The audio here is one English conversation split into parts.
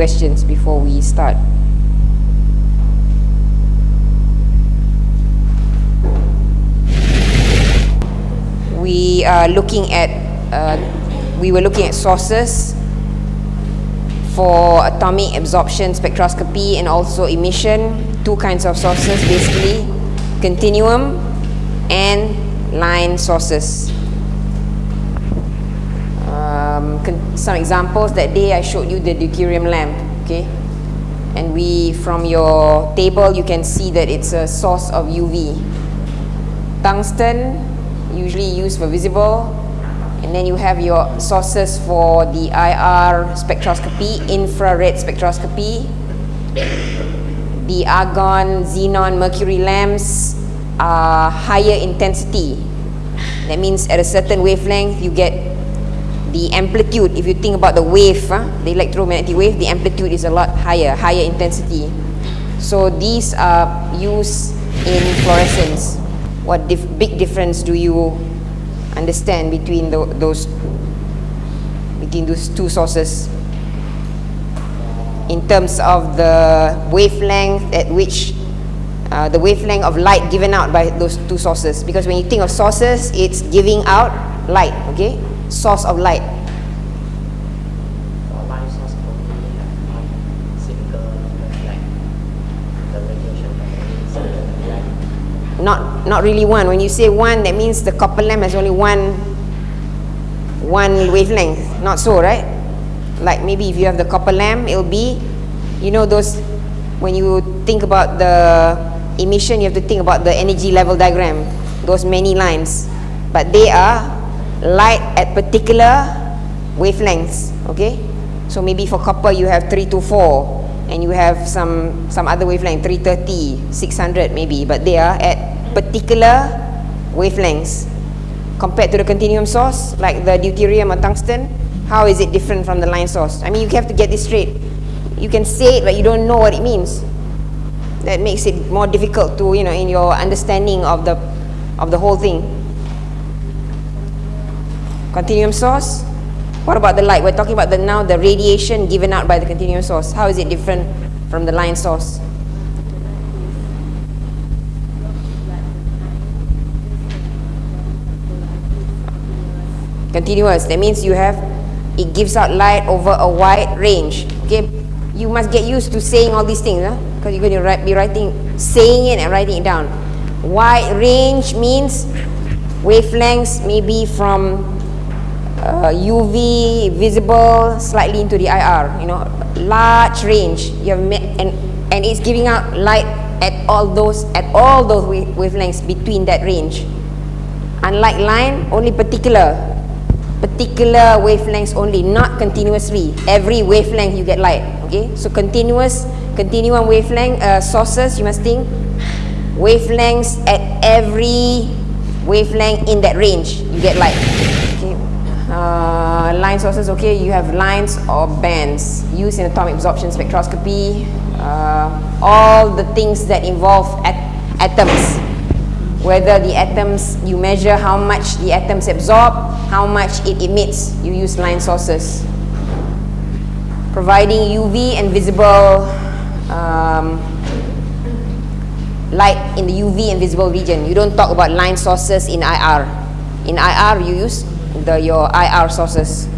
questions before we start. We are looking at, uh, we were looking at sources for atomic absorption spectroscopy and also emission, two kinds of sources basically, continuum and line sources. Um, some examples that day I showed you the deuterium lamp, okay? And we, from your table, you can see that it's a source of UV. Tungsten, usually used for visible, and then you have your sources for the IR spectroscopy, infrared spectroscopy, the argon, xenon, mercury lamps are higher intensity. That means at a certain wavelength you get the amplitude. If you think about the wave, huh, the electromagnetic wave, the amplitude is a lot higher, higher intensity. So these are used in fluorescence. What dif big difference do you understand between the, those between those two sources in terms of the wavelength at which uh, the wavelength of light given out by those two sources because when you think of sources it's giving out light okay source of light. Not not really one. When you say one that means the copper lamp has only one one wavelength. Not so right? Like maybe if you have the copper lamp it'll be you know those when you think about the emission you have to think about the energy level diagram. Those many lines. But they are light at particular wavelengths okay? So maybe for copper you have 3 to 4 and you have some some other wavelength 330 600 maybe but they are at particular wavelengths. Compared to the continuum source like the deuterium or tungsten how is it different from the line source? I mean you have to get this straight. You can say it but you don't know what it means. That makes it more difficult to you know in your understanding of the of the whole thing continuum source. What about the light? We're talking about the now the radiation given out by the continuum source. How is it different from the line source? Continuous. That means you have it gives out light over a wide range. Okay? You must get used to saying all these things because huh? you're going to write, be writing saying it and writing it down. Wide range means wavelengths maybe from uh, UV visible slightly into the IR you know large range. You have and and it's giving out light at all those at all those wavelengths between that range. Unlike line only particular particular wavelengths only not continuously. Every wavelength you get light okay? So continuous continuum wavelength uh, sources you must think wavelengths at every wavelength in that range you get light uh, line sources okay you have lines or bands used in atomic absorption spectroscopy uh, all the things that involve at atoms. Whether the atoms you measure how much the atoms absorb how much it emits you use line sources. Providing UV and visible um, light in the UV and visible region. You don't talk about line sources in IR in IR you use the your IR sources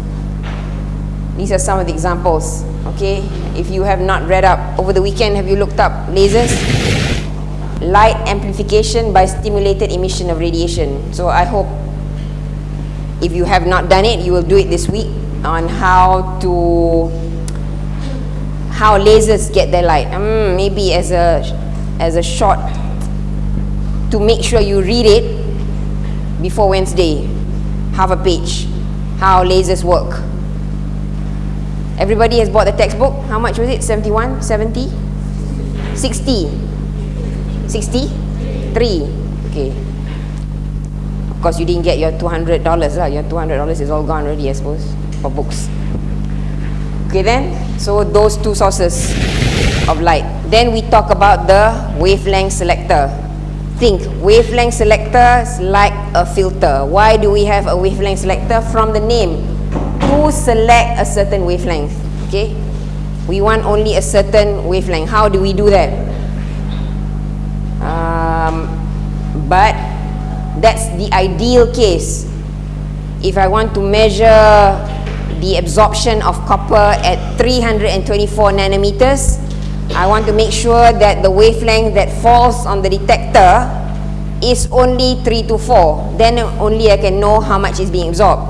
these are some of the examples okay if you have not read up over the weekend have you looked up lasers light amplification by stimulated emission of radiation. So I hope if you have not done it, you will do it this week on how to how lasers get their light. Um, maybe as a as a short to make sure you read it before Wednesday, half a page, how lasers work. Everybody has bought the textbook. How much was it? 71, 70, 60. 63 okay. Of course you didn't get your $200 lah. Your $200 is all gone already I suppose for books. Okay then. So those two sources of light. Then we talk about the wavelength selector think wavelength selector is like a filter why do we have a wavelength selector from the name to select a certain wavelength okay We want only a certain wavelength. How do we do that? Um, but that's the ideal case. If I want to measure the absorption of copper at 324 nanometers, I want to make sure that the wavelength that falls on the detector is only 3 to 4. Then only I can know how much is being absorbed.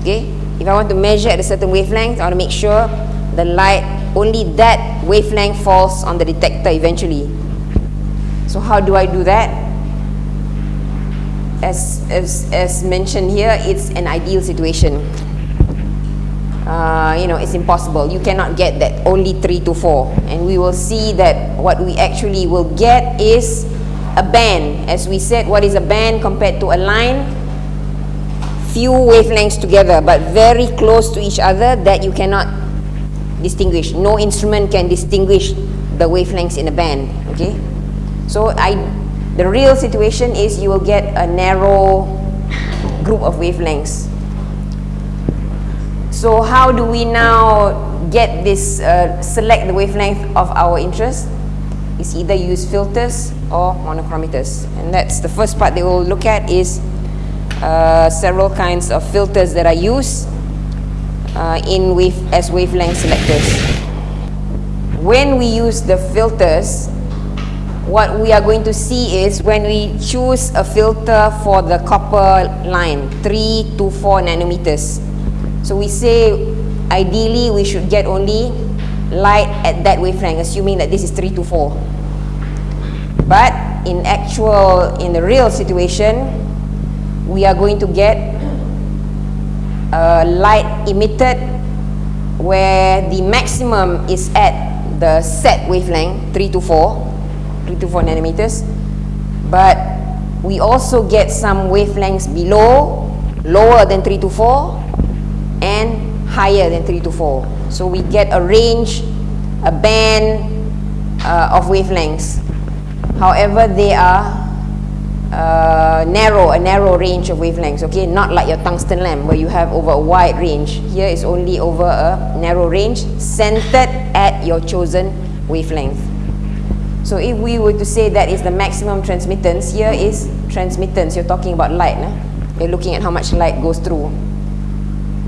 Okay? If I want to measure at a certain wavelength, I want to make sure the light, only that wavelength falls on the detector eventually. So how do I do that? As, as, as mentioned here, it's an ideal situation. Uh, you know, it's impossible. You cannot get that only 3 to 4. And we will see that what we actually will get is a band. As we said, what is a band compared to a line? Few wavelengths together, but very close to each other that you cannot distinguish. No instrument can distinguish the wavelengths in a band. Okay? So I, the real situation is you will get a narrow group of wavelengths. So how do we now get this, uh, select the wavelength of our interest? It's either use filters or monochromators. And that's the first part they will look at is uh, several kinds of filters that are used uh, in wave, as wavelength selectors. When we use the filters, what we are going to see is when we choose a filter for the copper line, 3 to 4 nanometers. So we say ideally we should get only light at that wavelength, assuming that this is 3 to 4. But in actual, in the real situation, we are going to get a light emitted where the maximum is at the set wavelength 3 to 4 3 to 4 nanometers but we also get some wavelengths below lower than 3 to 4 and higher than 3 to 4 so we get a range a band uh, of wavelengths however they are uh, narrow, a narrow range of wavelengths, okay? Not like your tungsten lamp where you have over a wide range. Here is only over a narrow range centered at your chosen wavelength. So if we were to say that is the maximum transmittance, here is transmittance. You're talking about light. Nah? You're looking at how much light goes through.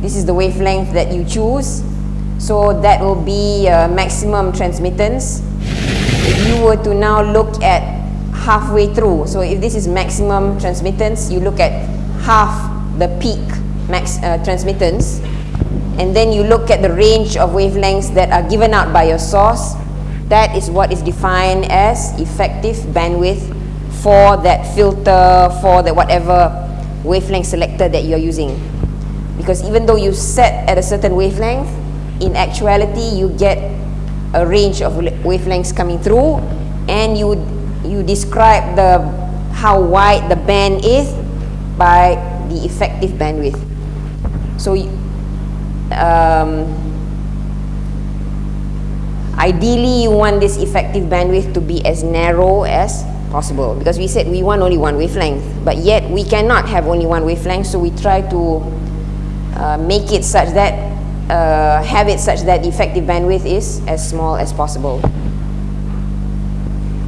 This is the wavelength that you choose. So that will be uh, maximum transmittance. If you were to now look at halfway through, so if this is maximum transmittance, you look at half the peak max uh, transmittance, and then you look at the range of wavelengths that are given out by your source, that is what is defined as effective bandwidth for that filter, for the whatever wavelength selector that you're using. Because even though you set at a certain wavelength, in actuality you get a range of wavelengths coming through and you you describe the how wide the band is by the effective bandwidth. So um, Ideally, you want this effective bandwidth to be as narrow as possible because we said we want only one wavelength, but yet we cannot have only one wavelength, so we try to uh, make it such that, uh, have it such that effective bandwidth is as small as possible.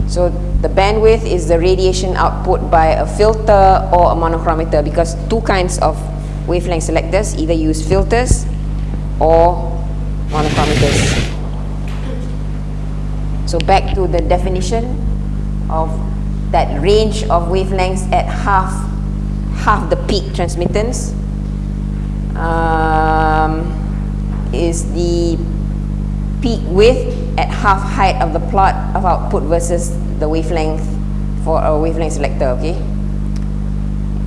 So the bandwidth is the radiation output by a filter or a monochromator because two kinds of wavelength selectors either use filters or monochromators. So back to the definition of that range of wavelengths at half half the peak transmittance um, is the peak width at half height of the plot of output versus the wavelength for a wavelength selector, okay?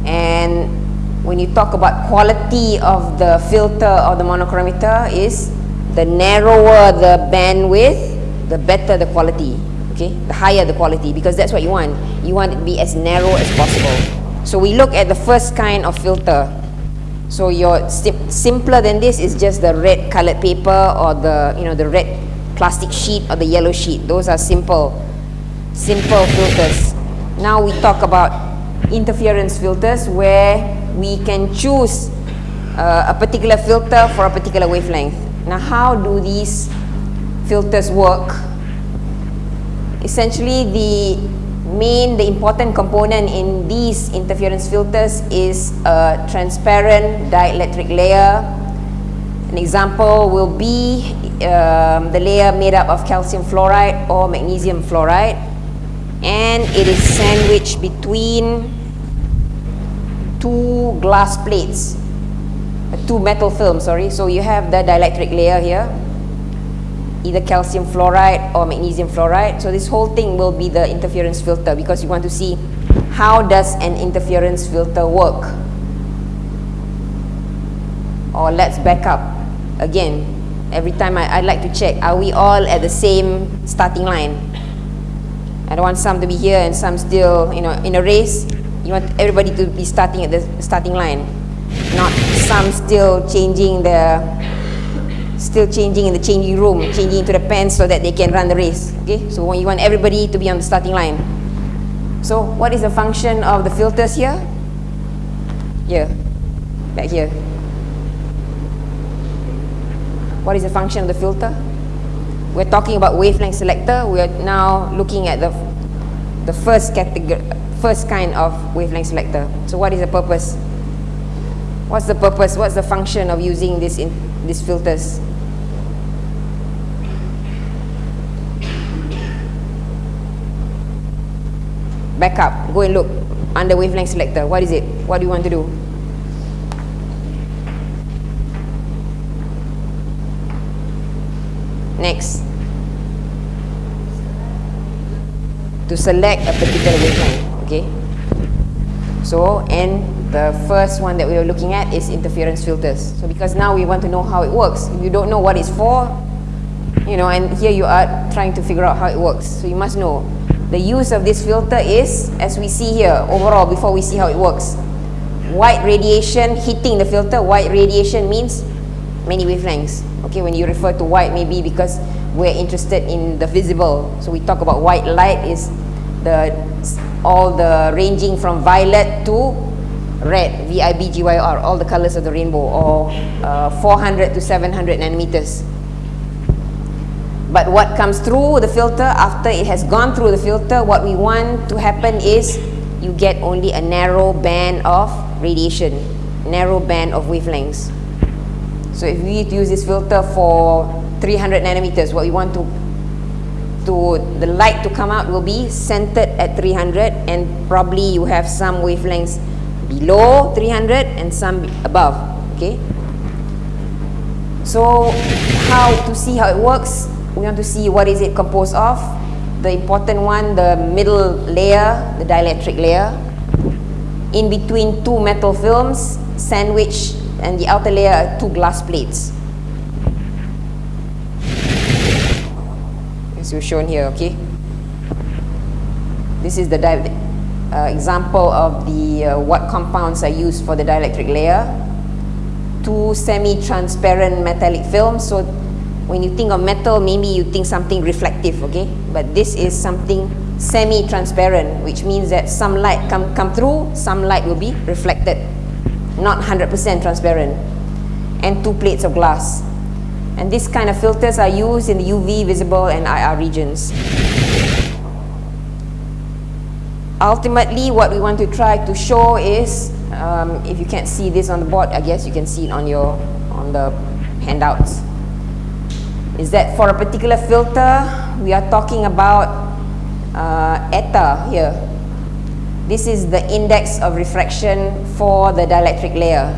And when you talk about quality of the filter or the monochromator is the narrower the bandwidth the better the quality okay? The higher the quality because that's what you want. You want it to be as narrow as possible. So we look at the first kind of filter so your sim simpler than this is just the red colored paper or the you know the red plastic sheet or the yellow sheet. Those are simple simple filters. Now we talk about interference filters where we can choose uh, a particular filter for a particular wavelength. Now how do these filters work, essentially the main, the important component in these interference filters is a transparent dielectric layer. An example will be um, the layer made up of calcium fluoride or magnesium fluoride and it is sandwiched between two glass plates, two metal films, sorry. So you have the dielectric layer here either calcium fluoride or magnesium fluoride. So this whole thing will be the interference filter because you want to see how does an interference filter work. Or let's back up. Again, every time I, I like to check, are we all at the same starting line? I don't want some to be here and some still, you know, in a race. You want everybody to be starting at the starting line, not some still changing the still changing in the changing room, changing into the pants so that they can run the race. Okay, so you want everybody to be on the starting line. So what is the function of the filters here? Here, back here. What is the function of the filter? We're talking about wavelength selector. We are now looking at the the first category, first kind of wavelength selector. So what is the purpose? What's the purpose? What's the function of using this in these filters? Back up, go and look under wavelength selector. What is it? What do you want to do? Next. To select a particular wavelength. Okay. So, and the first one that we are looking at is interference filters. So, because now we want to know how it works. If you don't know what it's for, you know, and here you are trying to figure out how it works. So, you must know the use of this filter is, as we see here, overall, before we see how it works. White radiation hitting the filter, white radiation means many wavelengths. Okay, when you refer to white, maybe because we're interested in the visible. So we talk about white light is the all the ranging from violet to red, VIB, all the colors of the rainbow, or uh, 400 to 700 nanometers. But what comes through the filter, after it has gone through the filter, what we want to happen is you get only a narrow band of radiation, narrow band of wavelengths. So if we use this filter for 300 nanometers, what we want to to the light to come out will be centered at 300 and probably you have some wavelengths below 300 and some above okay so how to see how it works we want to see what is it composed of. The important one, the middle layer, the dielectric layer. In between two metal films, sandwich, and the outer layer are two glass plates. As you've shown here, okay? This is the uh, example of the uh, what compounds are used for the dielectric layer. Two semi-transparent metallic films, so when you think of metal, maybe you think something reflective, okay? But this is something semi-transparent, which means that some light come, come through, some light will be reflected. Not 100% transparent. And two plates of glass. And this kind of filters are used in the UV, visible, and IR regions. Ultimately, what we want to try to show is, um, if you can't see this on the board, I guess you can see it on your on the handouts is that for a particular filter, we are talking about uh, eta here. This is the index of refraction for the dielectric layer.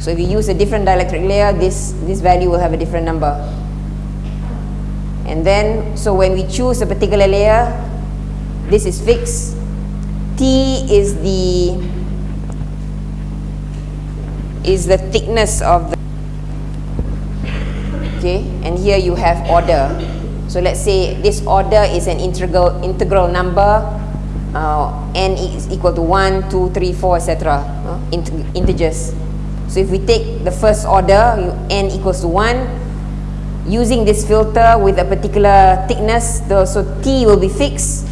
So if you use a different dielectric layer, this, this value will have a different number. And then, so when we choose a particular layer, this is fixed. T is the is the thickness of the okay and here you have order. So let's say this order is an integral integral number uh, n is equal to 1 2 3 4 etc uh, int integers. So if we take the first order n equals to 1 using this filter with a particular thickness the, so t will be fixed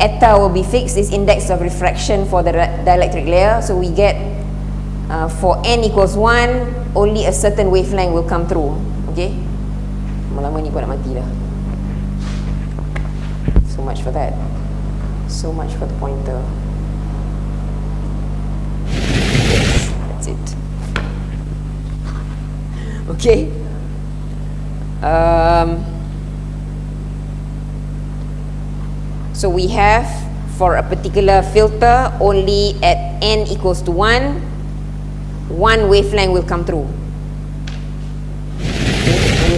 eta will be fixed this index of refraction for the dielectric layer. So we get uh, for n equals 1 only a certain wavelength will come through okay Lama-lama ni kau nak mati dah. So much for that. So much for the pointer. That's it. Okay. Um, so we have for a particular filter only at n equals to 1, one wavelength will come through.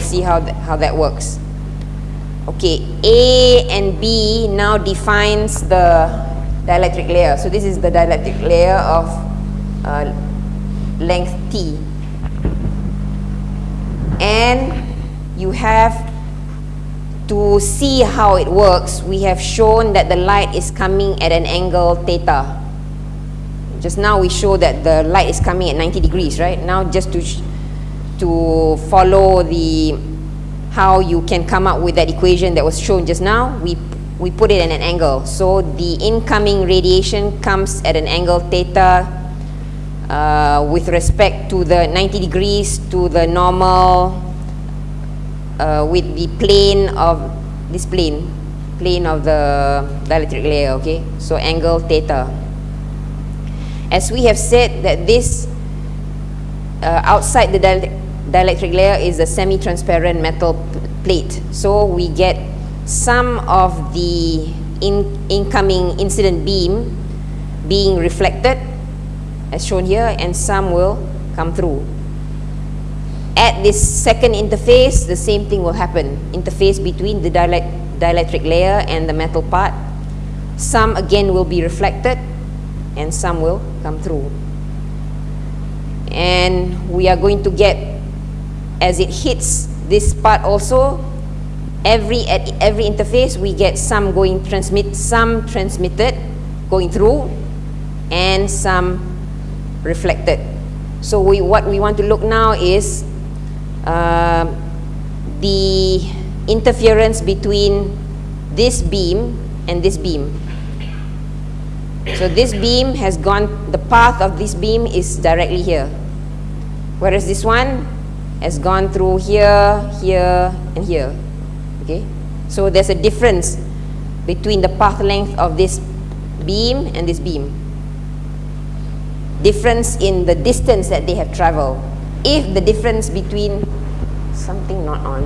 We'll see how, th how that works. Okay, A and B now defines the dielectric layer. So this is the dielectric layer of uh, length T. And you have to see how it works, we have shown that the light is coming at an angle theta. Just now we show that the light is coming at 90 degrees, right? Now just to, to follow the, how you can come up with that equation that was shown just now, we, we put it at an angle. So the incoming radiation comes at an angle theta uh, with respect to the 90 degrees to the normal uh, with the plane of this plane plane of the dielectric layer okay so angle theta as we have said that this uh, outside the dielectric layer is a semi-transparent metal plate so we get some of the in incoming incident beam being reflected as shown here and some will come through at this second interface, the same thing will happen. Interface between the dielectric layer and the metal part. Some again will be reflected and some will come through. And we are going to get, as it hits this part also, every at every interface we get some going transmit, some transmitted going through, and some reflected. So we, what we want to look now is uh, the interference between this beam and this beam. So this beam has gone, the path of this beam is directly here. Whereas this one has gone through here, here, and here. Okay? So there's a difference between the path length of this beam and this beam. Difference in the distance that they have traveled if the difference between something not on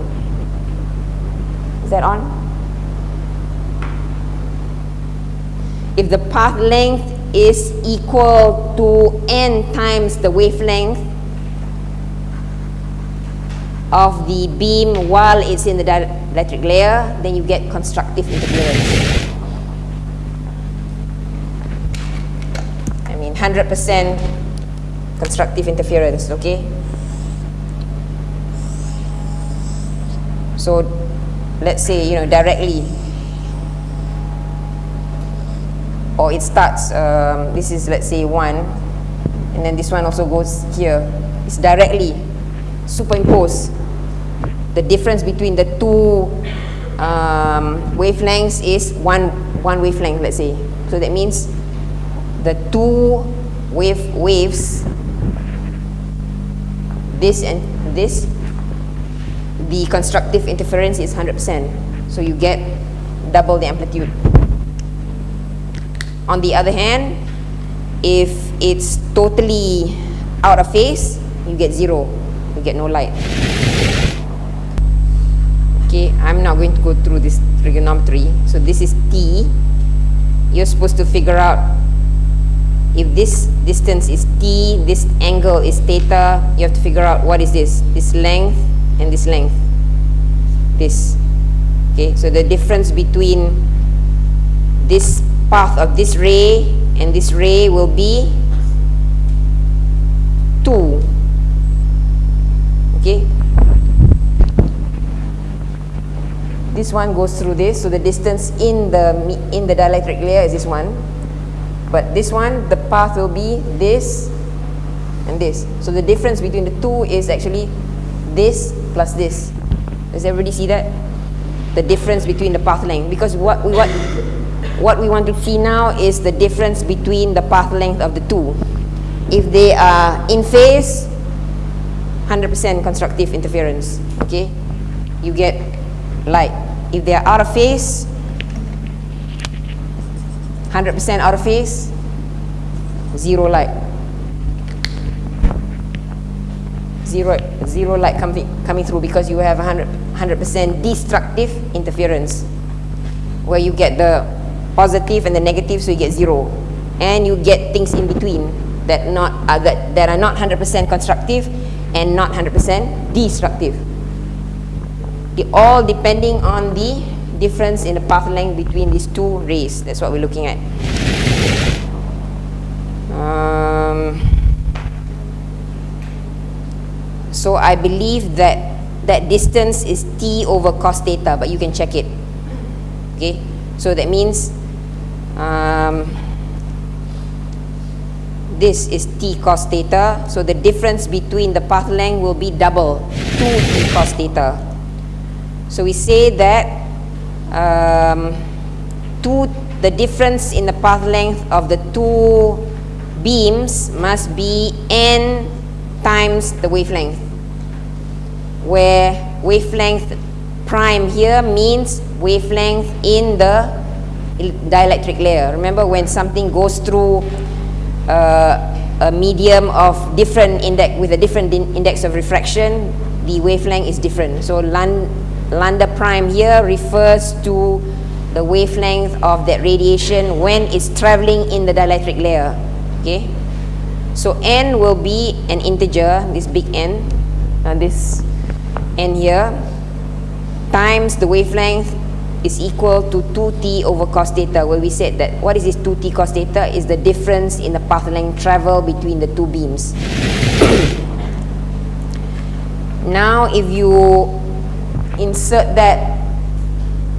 is that on if the path length is equal to n times the wavelength of the beam while it's in the dielectric layer then you get constructive interference I mean 100% constructive interference okay So let's say, you know, directly or it starts, um, this is let's say one and then this one also goes here. It's directly superimposed. The difference between the two um, wavelengths is one, one wavelength, let's say. So that means the two wave waves, this and this the constructive interference is 100%. So you get double the amplitude. On the other hand, if it's totally out of phase, you get zero. You get no light. Okay, I'm not going to go through this trigonometry. So this is T. You're supposed to figure out if this distance is T, this angle is theta, you have to figure out what is this, this length and this length this okay so the difference between this path of this ray and this ray will be 2 okay this one goes through this so the distance in the in the dielectric layer is this one but this one the path will be this and this so the difference between the two is actually this plus this. Does everybody see that? The difference between the path length. Because what we, what, what we want to see now is the difference between the path length of the two. If they are in phase, 100% constructive interference. Okay? you get light. If they are out of phase, 100% out of phase, zero light. Zero, zero light coming, coming through because you have 100, 100% destructive interference where you get the positive and the negative so you get zero and you get things in between that not uh, that, that are not 100% constructive and not 100% destructive the, all depending on the difference in the path length between these two rays. That's what we're looking at. Um, so I believe that that distance is t over cos theta but you can check it. Okay? So that means um, this is t cos theta. So the difference between the path length will be double 2 t cos theta so we say that um, two, the difference in the path length of the two beams must be n times the wavelength where wavelength prime here means wavelength in the dielectric layer remember when something goes through uh, a medium of different index with a different index of refraction, the wavelength is different. So lambda prime here refers to the wavelength of that radiation when it's traveling in the dielectric layer. Okay. So n will be an integer, this big N, and uh, this N here, times the wavelength is equal to 2t over cos theta where we said that what is this 2t cos theta is the difference in the path length travel between the two beams. now if you insert that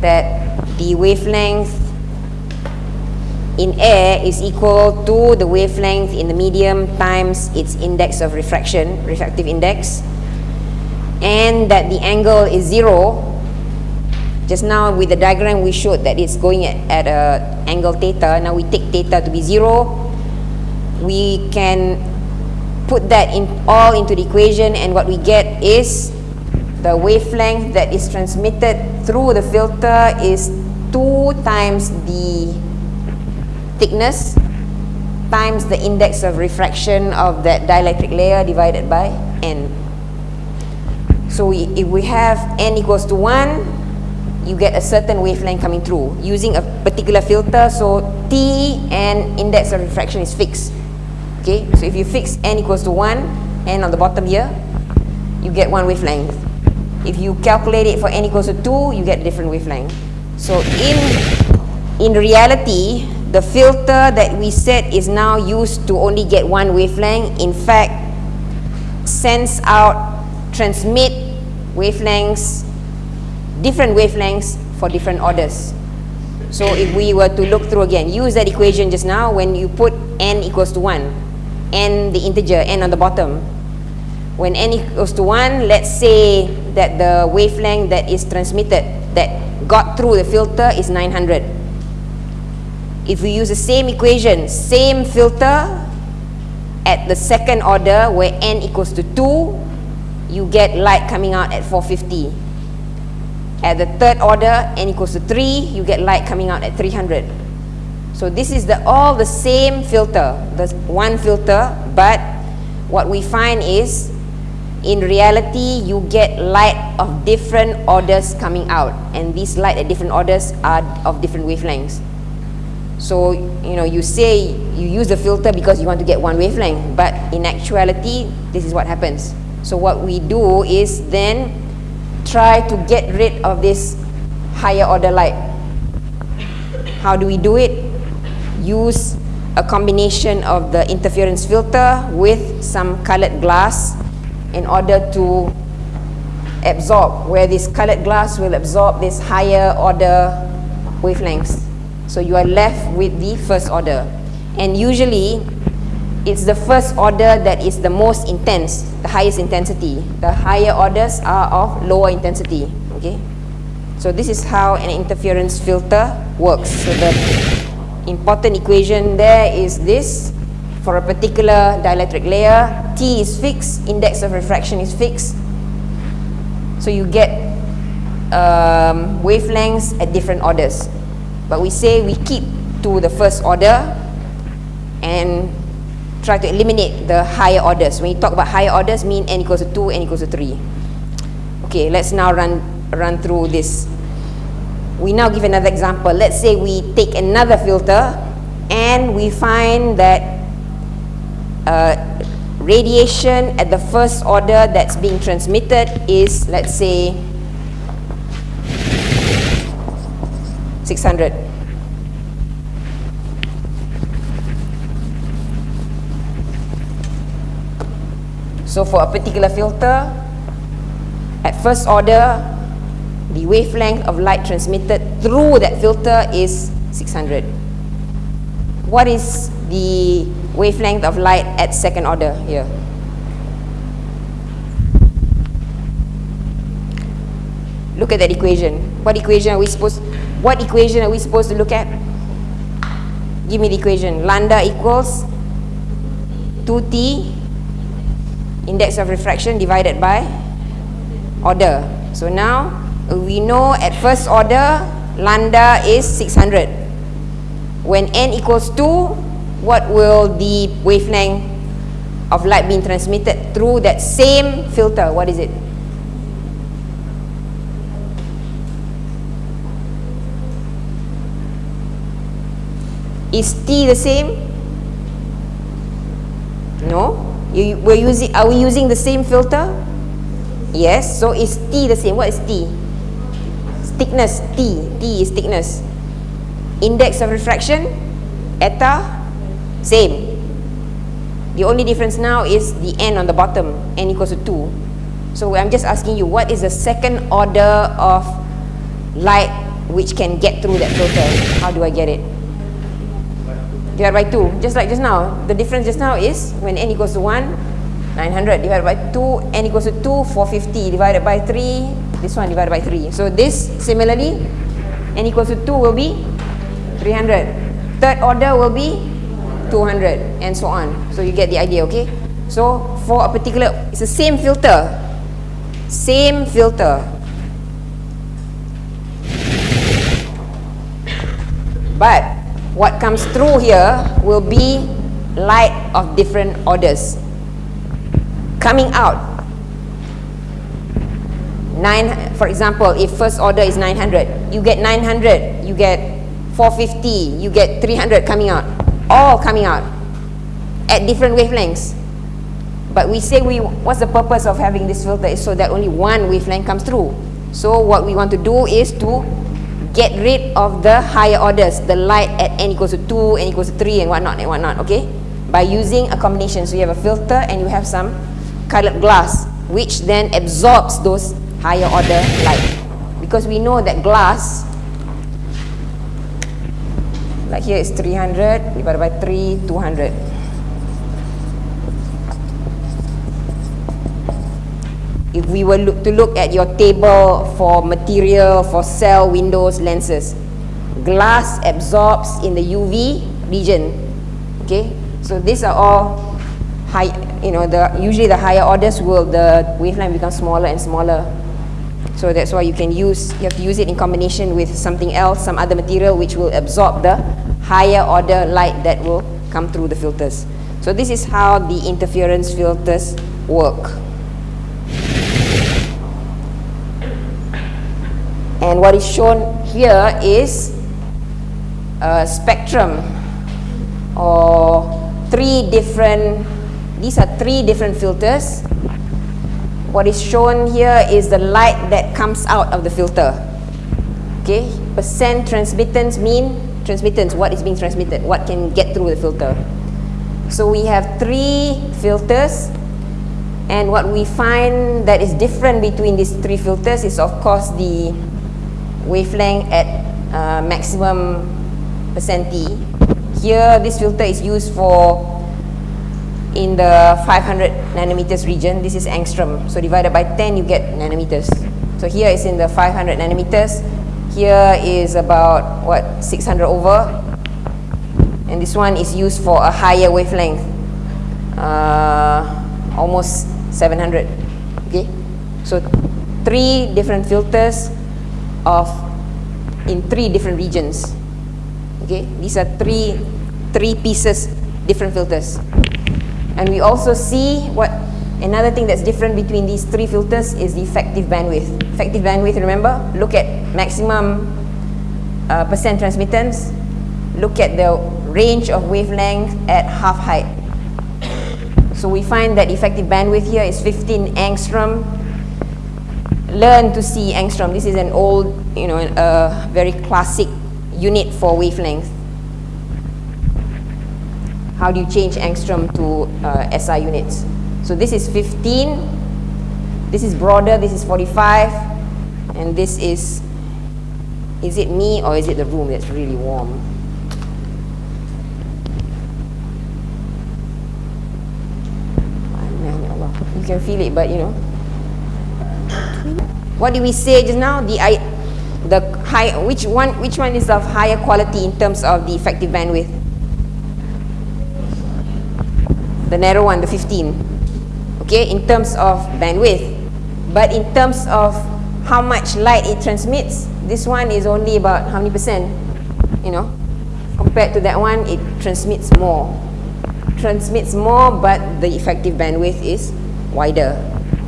that the wavelength in air is equal to the wavelength in the medium times its index of refraction, refractive index, and that the angle is zero, just now with the diagram we showed that it's going at, at a angle theta. Now we take theta to be zero. We can put that in all into the equation and what we get is the wavelength that is transmitted through the filter is 2 times the thickness times the index of refraction of that dielectric layer divided by n. So we, if we have n equals to 1, you get a certain wavelength coming through using a particular filter. So T and index of refraction is fixed. Okay? So if you fix n equals to 1 n on the bottom here you get one wavelength if you calculate it for n equals to 2 you get a different wavelength so in in reality the filter that we set is now used to only get one wavelength in fact sends out transmit wavelengths different wavelengths for different orders. So if we were to look through again, use that equation just now when you put n equals to 1, n the integer, n on the bottom. When n equals to 1, let's say that the wavelength that is transmitted, that got through the filter is 900. If we use the same equation, same filter, at the second order where n equals to 2, you get light coming out at 450. At the third order, n equals to 3, you get light coming out at 300. So this is the all the same filter, the one filter, but what we find is in reality you get light of different orders coming out and these light at different orders are of different wavelengths. So, you know, you say you use the filter because you want to get one wavelength, but in actuality, this is what happens. So what we do is then try to get rid of this higher order light. How do we do it? Use a combination of the interference filter with some colored glass in order to absorb, where this colored glass will absorb this higher order wavelengths. So you are left with the first order. And usually, it's the first order that is the most intense, the highest intensity. The higher orders are of lower intensity. Okay, so this is how an interference filter works. So the important equation there is this. For a particular dielectric layer, T is fixed, index of refraction is fixed. So you get um, wavelengths at different orders. But we say we keep to the first order and try to eliminate the higher orders. When you talk about higher orders, mean n equals to 2, n equals to 3. Okay, let's now run, run through this. We now give another example. Let's say we take another filter and we find that uh, radiation at the first order that's being transmitted is, let's say, 600. So for a particular filter, at first order, the wavelength of light transmitted through that filter is 600. What is the wavelength of light at second order here? Look at that equation. What equation are we supposed what equation are we supposed to look at? Give me the equation. Lambda equals 2t index of refraction divided by order. So now we know at first order lambda is 600. When n equals 2, what will the wavelength of light being transmitted through that same filter? What is it? Is T the same? No. You, we're using, are we using the same filter? Yes. So is T the same? What is T? Thickness. T. T is thickness. Index of refraction. Eta. Same. The only difference now is the n on the bottom. n equals to 2. So I'm just asking you, what is the second order of light which can get through that filter? How do I get it? divided by 2 just like just now the difference just now is when n equals to 1 900 divided by 2 n equals to 2 450 divided by 3 this one divided by 3 so this similarly n equals to 2 will be 300 third order will be 200 and so on. So you get the idea okay? So for a particular it's the same filter. Same filter. But what comes through here will be light of different orders. Coming out. Nine for example if first order is 900 you get 900 you get 450 you get 300 coming out all coming out at different wavelengths but we say we what's the purpose of having this filter is so that only one wavelength comes through so what we want to do is to get rid of the higher orders, the light at n equals to 2, n equals to 3 and whatnot and whatnot, okay? By using a combination. So you have a filter and you have some colored glass which then absorbs those higher order light. Because we know that glass, like here is 300 divided by 3, 200. if we were look, to look at your table for material for cell windows lenses glass absorbs in the UV region okay so these are all high you know the usually the higher orders will the wavelength become smaller and smaller so that's why you can use you have to use it in combination with something else some other material which will absorb the higher order light that will come through the filters. So this is how the interference filters work. And what is shown here is a spectrum or three different these are three different filters what is shown here is the light that comes out of the filter. Okay? Percent transmittance mean transmittance. What is being transmitted? What can get through the filter? So we have three filters. And what we find that is different between these three filters is of course the wavelength at uh, maximum percent T. Here, this filter is used for in the 500 nanometers region. This is angstrom. So divided by 10, you get nanometers. So here is in the 500 nanometers. Here is about, what, 600 over. And this one is used for a higher wavelength. Uh, almost 700. Okay? So three different filters of in three different regions. Okay, these are three three pieces, different filters. And we also see what another thing that's different between these three filters is the effective bandwidth. Effective bandwidth, remember, look at maximum uh, percent transmittance, look at the range of wavelength at half height. So we find that effective bandwidth here is 15 angstrom. Learn to see angstrom. This is an old, you know, a very classic unit for wavelength. How do you change angstrom to uh, SI units? So this is 15, this is broader, this is 45, and this is, is it me or is it the room that's really warm? You can feel it, but you know. What did we say just now? The I, the high, which one, which one is of higher quality in terms of the effective bandwidth? The narrow one, the 15. Okay, in terms of bandwidth. But in terms of how much light it transmits, this one is only about how many percent? You know, compared to that one, it transmits more. Transmits more, but the effective bandwidth is wider,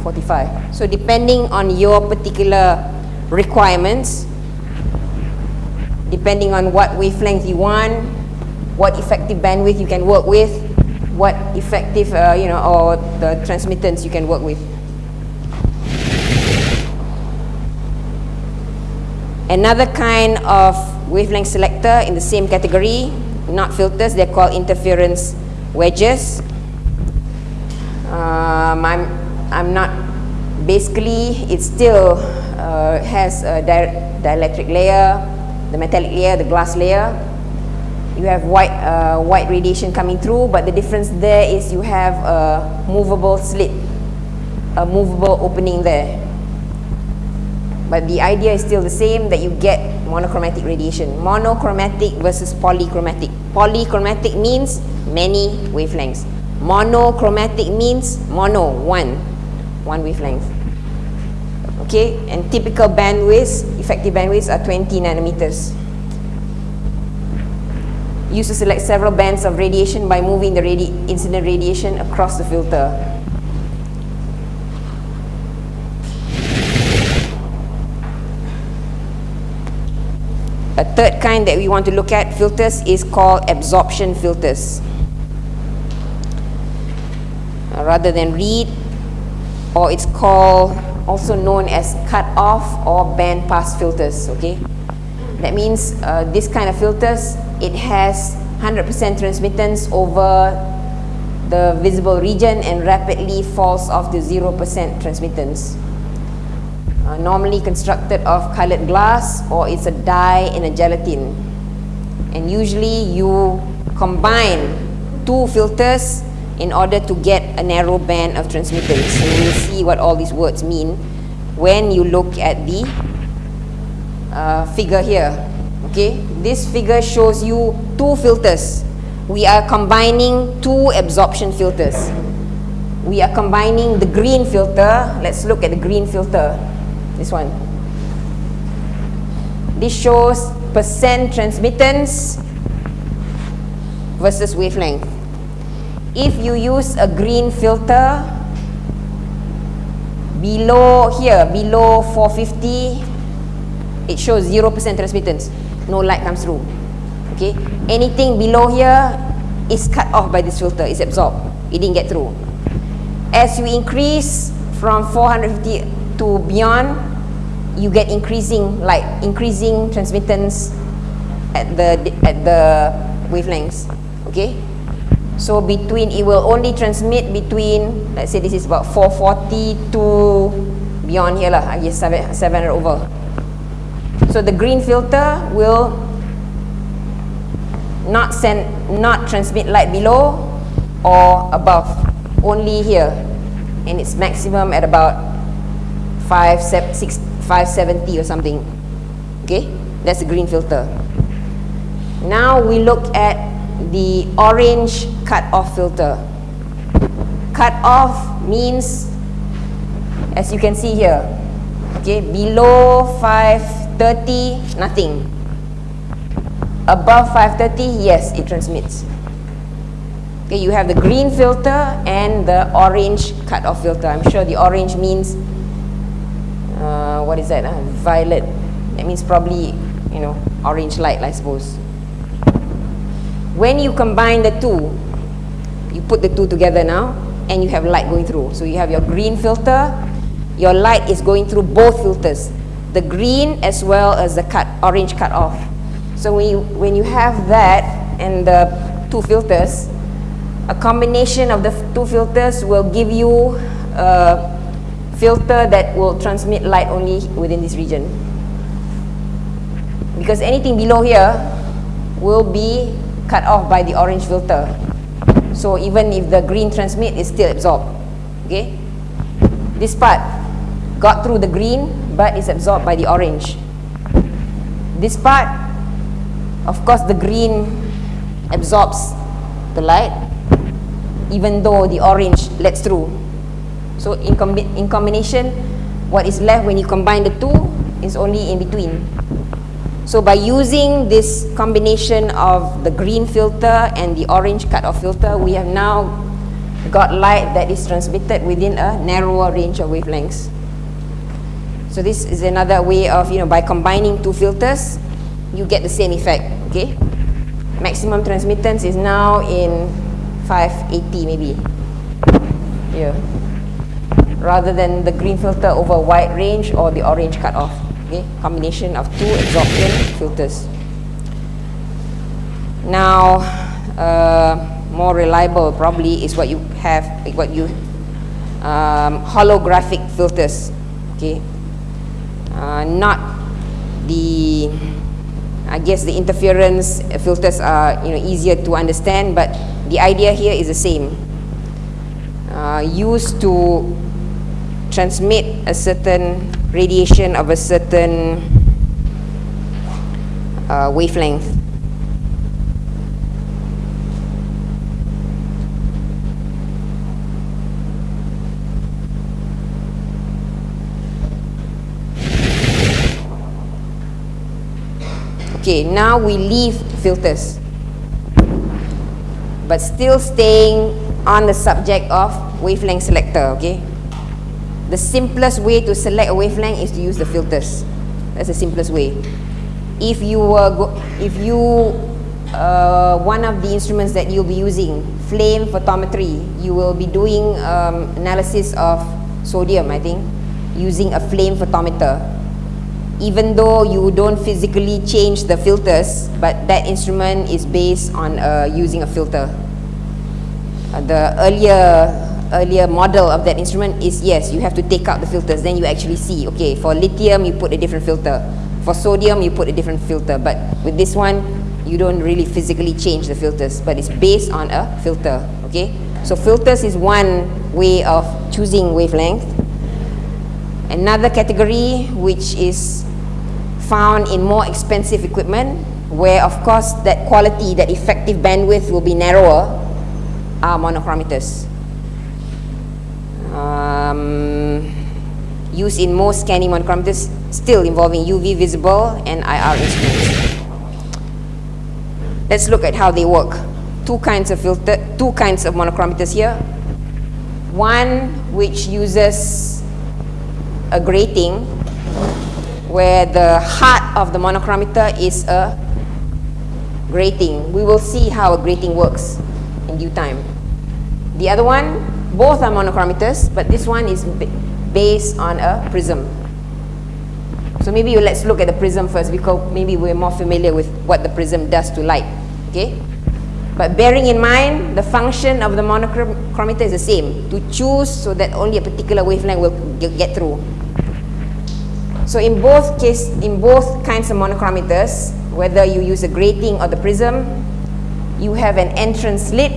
45. So depending on your particular requirements, depending on what wavelength you want, what effective bandwidth you can work with, what effective, uh, you know, or the transmittance you can work with. Another kind of wavelength selector in the same category, not filters, they're called interference wedges. Um, I'm, I'm not, basically it still uh, has a di dielectric layer, the metallic layer, the glass layer, you have white, uh, white radiation coming through, but the difference there is you have a movable slit, a movable opening there. But the idea is still the same, that you get monochromatic radiation. Monochromatic versus polychromatic. Polychromatic means many wavelengths. Monochromatic means mono, one, one wavelength. Okay, and typical bandwidths, effective bandwidths are 20 nanometers used to select several bands of radiation by moving the radi incident radiation across the filter. A third kind that we want to look at filters is called absorption filters. Uh, rather than read, or it's called also known as cut off or band pass filters, okay? That means uh, this kind of filters it has 100% transmittance over the visible region and rapidly falls off to 0% transmittance. Uh, normally constructed of colored glass or it's a dye in a gelatin. And usually you combine two filters in order to get a narrow band of transmittance. So you'll see what all these words mean when you look at the uh, figure here. Okay, this figure shows you two filters. We are combining two absorption filters. We are combining the green filter. Let's look at the green filter. This one. This shows percent transmittance versus wavelength. If you use a green filter below here, below 450, it shows 0% transmittance no light comes through. Okay, anything below here is cut off by this filter, it's absorbed. It didn't get through. As you increase from 450 to beyond, you get increasing light, increasing transmittance at the at the wavelengths. Okay, so between it will only transmit between let's say this is about 440 to beyond here lah, I guess 700 over. So the green filter will not send, not transmit light below or above, only here, and it's maximum at about 5, 6, 570 or something. Okay, that's the green filter. Now we look at the orange cut-off filter. Cut-off means, as you can see here, okay, below 5 530, nothing. Above 530, yes, it transmits. Okay, you have the green filter and the orange cut-off filter. I'm sure the orange means, uh, what is that? Uh, violet. That means probably, you know, orange light, I suppose. When you combine the two, you put the two together now, and you have light going through. So you have your green filter, your light is going through both filters, the green as well as the cut, orange cut off. So when you, when you have that and the two filters, a combination of the two filters will give you a filter that will transmit light only within this region. Because anything below here will be cut off by the orange filter. So even if the green transmit, it's still absorbed. Okay? This part got through the green, but is absorbed by the orange. This part, of course, the green absorbs the light, even though the orange lets through. So in, in combination, what is left when you combine the two is only in between. So by using this combination of the green filter and the orange cut-off filter, we have now got light that is transmitted within a narrower range of wavelengths. So this is another way of, you know, by combining two filters, you get the same effect, okay? Maximum transmittance is now in 580 maybe. Yeah. Rather than the green filter over wide range or the orange cut-off. Okay, combination of two absorption filters. Now, uh, more reliable probably is what you have, what you um, holographic filters. Okay, uh, not the I guess the interference filters are you know easier to understand, but the idea here is the same. Uh, used to transmit a certain radiation of a certain uh, wavelength. Okay, now we leave filters, but still staying on the subject of wavelength selector, okay? The simplest way to select a wavelength is to use the filters. That's the simplest way. If you were, if you, uh, one of the instruments that you'll be using, flame photometry, you will be doing um, analysis of sodium, I think, using a flame photometer. Even though you don't physically change the filters, but that instrument is based on uh, using a filter. Uh, the earlier earlier model of that instrument is yes, you have to take out the filters, then you actually see, okay, for lithium you put a different filter, for sodium you put a different filter, but with this one, you don't really physically change the filters, but it's based on a filter, okay? So filters is one way of choosing wavelength. Another category which is found in more expensive equipment, where of course that quality, that effective bandwidth will be narrower, are monochromators um, used in most scanning monochromators still involving UV visible and IR instruments. Let's look at how they work. Two kinds of filter, two kinds of monochromators here. One which uses a grating where the heart of the monochromator is a grating. We will see how a grating works in due time. The other one both are monochromators, but this one is based on a prism. So maybe let's look at the prism first because maybe we're more familiar with what the prism does to light. Okay? But bearing in mind, the function of the monochromator is the same, to choose so that only a particular wavelength will get through. So in both case, in both kinds of monochromators, whether you use a grating or the prism, you have an entrance slit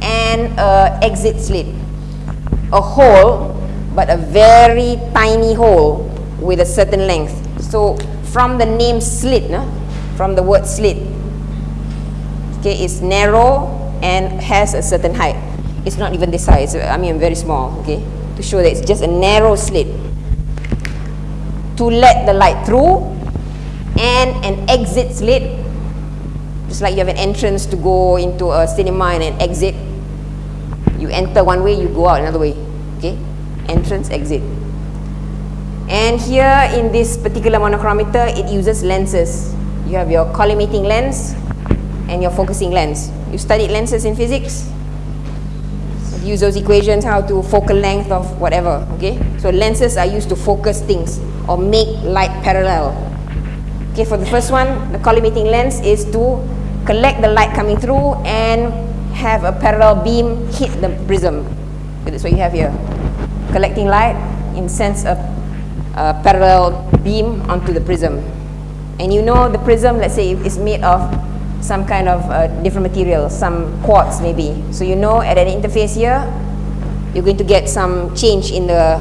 and a exit slit a hole, but a very tiny hole with a certain length. So from the name slit, no? from the word slit, okay, it's narrow and has a certain height. It's not even this size, I mean very small, okay, to show that it's just a narrow slit. To let the light through and an exit slit. Just like you have an entrance to go into a cinema and an exit. You enter one way, you go out another way. Okay? Entrance, exit. And here in this particular monochromator, it uses lenses. You have your collimating lens and your focusing lens. You studied lenses in physics? Use those equations, how to focal length of whatever, okay? So lenses are used to focus things or make light parallel. Okay, for the first one, the collimating lens is to collect the light coming through and have a parallel beam hit the prism. That's what you have here. Collecting light in sense of a parallel beam onto the prism. And you know the prism, let's say, is made of some kind of uh, different material, some quartz maybe. So you know at an interface here, you're going to get some change in the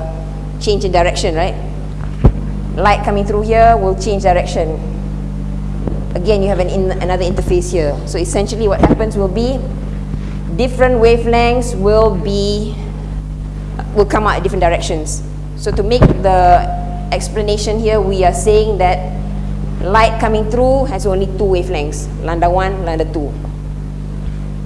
change in direction, right? Light coming through here will change direction. Again, you have an in, another interface here. So essentially what happens will be different wavelengths will be will come out at different directions. So to make the explanation here, we are saying that light coming through has only two wavelengths, lambda 1, lambda 2.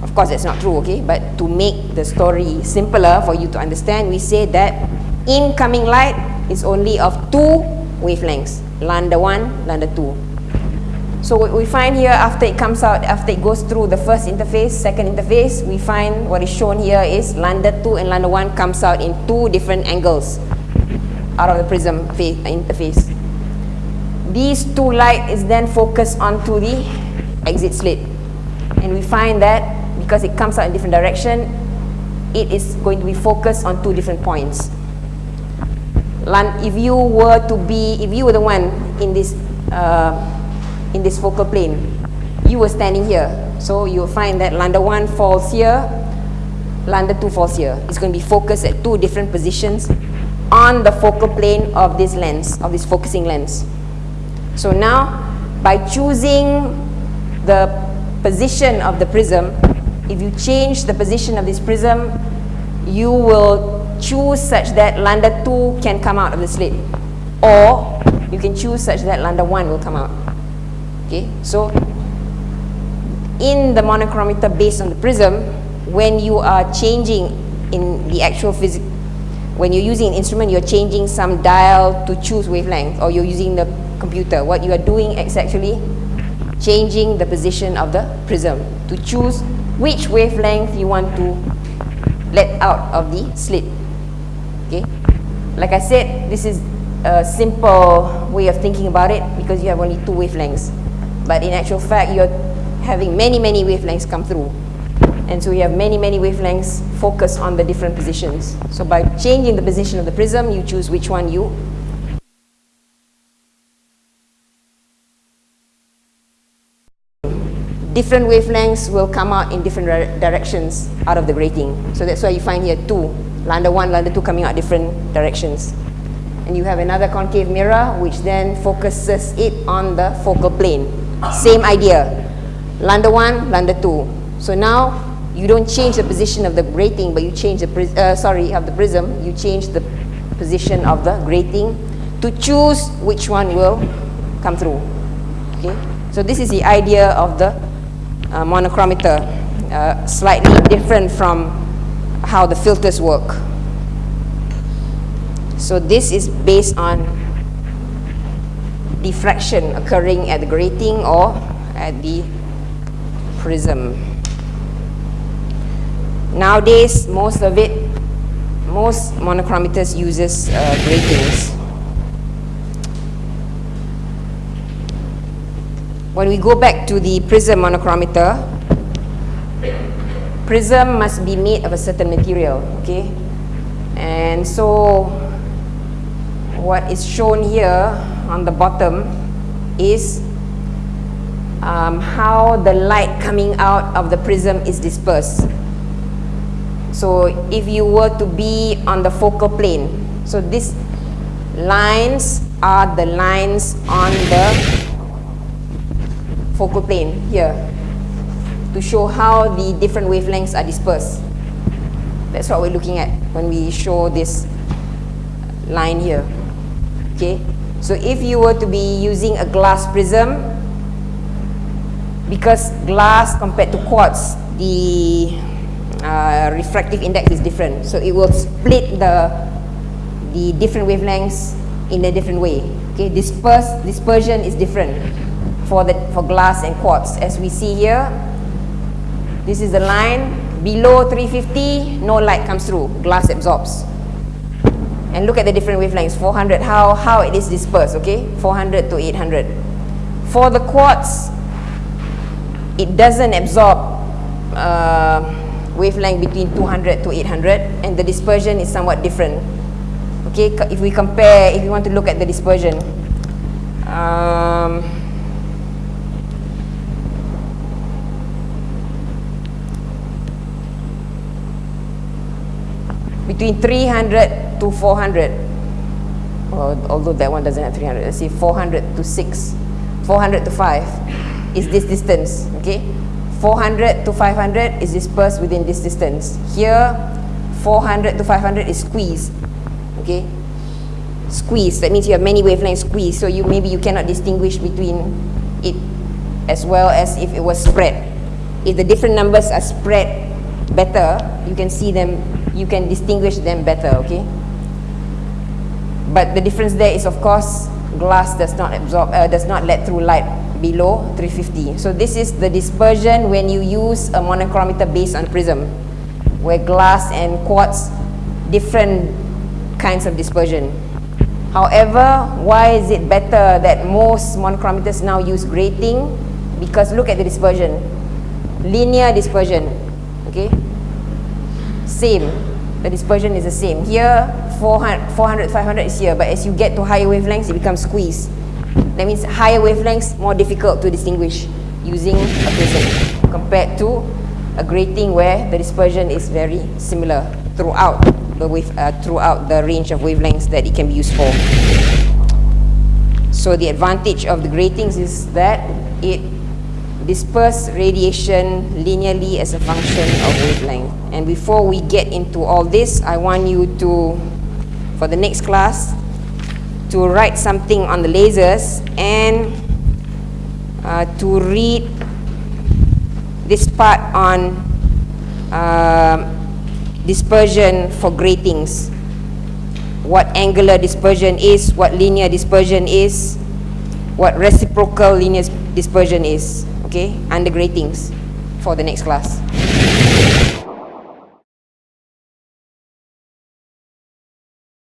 Of course, that's not true, okay? But to make the story simpler for you to understand, we say that incoming light is only of two wavelengths, lambda 1, lambda 2. So what we find here after it comes out, after it goes through the first interface, second interface, we find what is shown here is lambda 2 and lambda 1 comes out in two different angles out of the prism interface these two light is then focused onto the exit slit and we find that because it comes out in different direction it is going to be focused on two different points. If you were to be if you were the one in this uh, in this focal plane you were standing here. So you'll find that lambda 1 falls here lambda 2 falls here. It's going to be focused at two different positions on the focal plane of this lens of this focusing lens so now, by choosing the position of the prism, if you change the position of this prism, you will choose such that lambda 2 can come out of the slit. Or you can choose such that lambda 1 will come out. Okay, so in the monochromator based on the prism, when you are changing in the actual physics, when you're using an instrument, you're changing some dial to choose wavelength, or you're using the computer. What you are doing is actually changing the position of the prism to choose which wavelength you want to let out of the slit. Okay? Like I said, this is a simple way of thinking about it because you have only two wavelengths. But in actual fact, you're having many, many wavelengths come through. And so you have many, many wavelengths focused on the different positions. So by changing the position of the prism, you choose which one you different wavelengths will come out in different directions out of the grating. So that's why you find here two, lambda 1, lambda 2 coming out different directions. And you have another concave mirror which then focuses it on the focal plane. Same idea, lambda 1, lambda 2. So now you don't change the position of the grating but you change the, uh, sorry, of the prism, you change the position of the grating to choose which one will come through. Okay? So this is the idea of the uh, monochromator, uh, slightly different from how the filters work. So this is based on diffraction occurring at the grating or at the prism. Nowadays, most of it, most monochromators uses uh, gratings. When we go back to the prism monochromator, prism must be made of a certain material, okay? And so, what is shown here on the bottom is um, how the light coming out of the prism is dispersed. So, if you were to be on the focal plane, so these lines are the lines on the focal plane here to show how the different wavelengths are dispersed. That's what we're looking at when we show this line here. Okay, So if you were to be using a glass prism, because glass compared to quartz, the uh, refractive index is different. So it will split the, the different wavelengths in a different way. Okay, disperse, dispersion is different for, the, for glass and quartz. As we see here, this is the line, below 350, no light comes through, glass absorbs. And look at the different wavelengths, 400, how, how it is dispersed, okay? 400 to 800. For the quartz, it doesn't absorb uh, wavelength between 200 to 800 and the dispersion is somewhat different. Okay, if we compare, if we want to look at the dispersion, um, between 300 to 400 well, although that one doesn't have 300 let's see 400 to 6 400 to 5 is this distance okay? 400 to 500 is dispersed within this distance. Here 400 to 500 is squeezed okay? Squeeze that means you have many wavelengths squeezed so you maybe you cannot distinguish between it as well as if it was spread. If the different numbers are spread better you can see them you can distinguish them better, okay? But the difference there is, of course, glass does not absorb, uh, does not let through light below 350. So this is the dispersion when you use a monochromator based on prism, where glass and quartz, different kinds of dispersion. However, why is it better that most monochromators now use grating? Because look at the dispersion, linear dispersion, okay? Same. The dispersion is the same. Here 400, 400 500 is here but as you get to higher wavelengths it becomes squeezed. That means higher wavelengths more difficult to distinguish using a prism compared to a grating where the dispersion is very similar throughout the wave uh, throughout the range of wavelengths that it can be used for. So the advantage of the gratings is that it disperse radiation linearly as a function of wavelength. And before we get into all this, I want you to, for the next class, to write something on the lasers and uh, to read this part on uh, dispersion for gratings. What angular dispersion is, what linear dispersion is, what reciprocal linear dispersion is okay, under gratings for the next class.